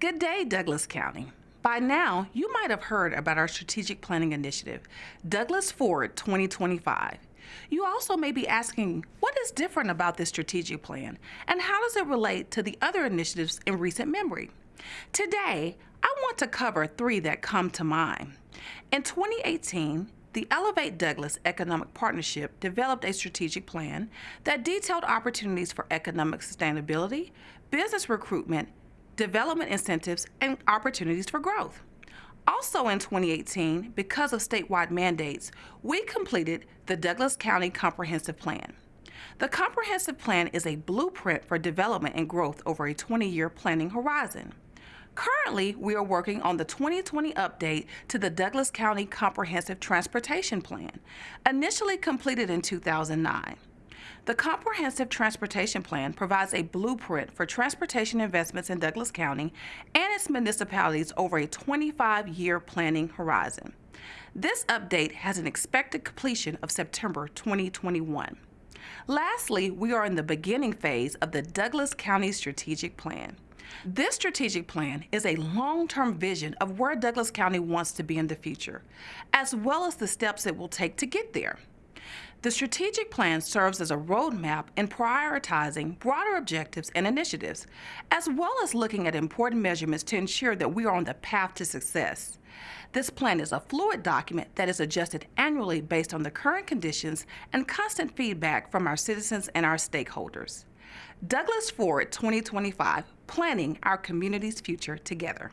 Good day, Douglas County. By now, you might have heard about our strategic planning initiative, Douglas Forward 2025. You also may be asking, what is different about this strategic plan and how does it relate to the other initiatives in recent memory? Today, I want to cover three that come to mind. In 2018, the Elevate Douglas Economic Partnership developed a strategic plan that detailed opportunities for economic sustainability, business recruitment, development incentives, and opportunities for growth. Also in 2018, because of statewide mandates, we completed the Douglas County Comprehensive Plan. The Comprehensive Plan is a blueprint for development and growth over a 20-year planning horizon. Currently, we are working on the 2020 update to the Douglas County Comprehensive Transportation Plan, initially completed in 2009. The Comprehensive Transportation Plan provides a blueprint for transportation investments in Douglas County and its municipalities over a 25-year planning horizon. This update has an expected completion of September 2021. Lastly, we are in the beginning phase of the Douglas County Strategic Plan. This strategic plan is a long-term vision of where Douglas County wants to be in the future, as well as the steps it will take to get there. The strategic plan serves as a roadmap in prioritizing broader objectives and initiatives, as well as looking at important measurements to ensure that we are on the path to success. This plan is a fluid document that is adjusted annually based on the current conditions and constant feedback from our citizens and our stakeholders. Douglas Forward 2025, planning our community's future together.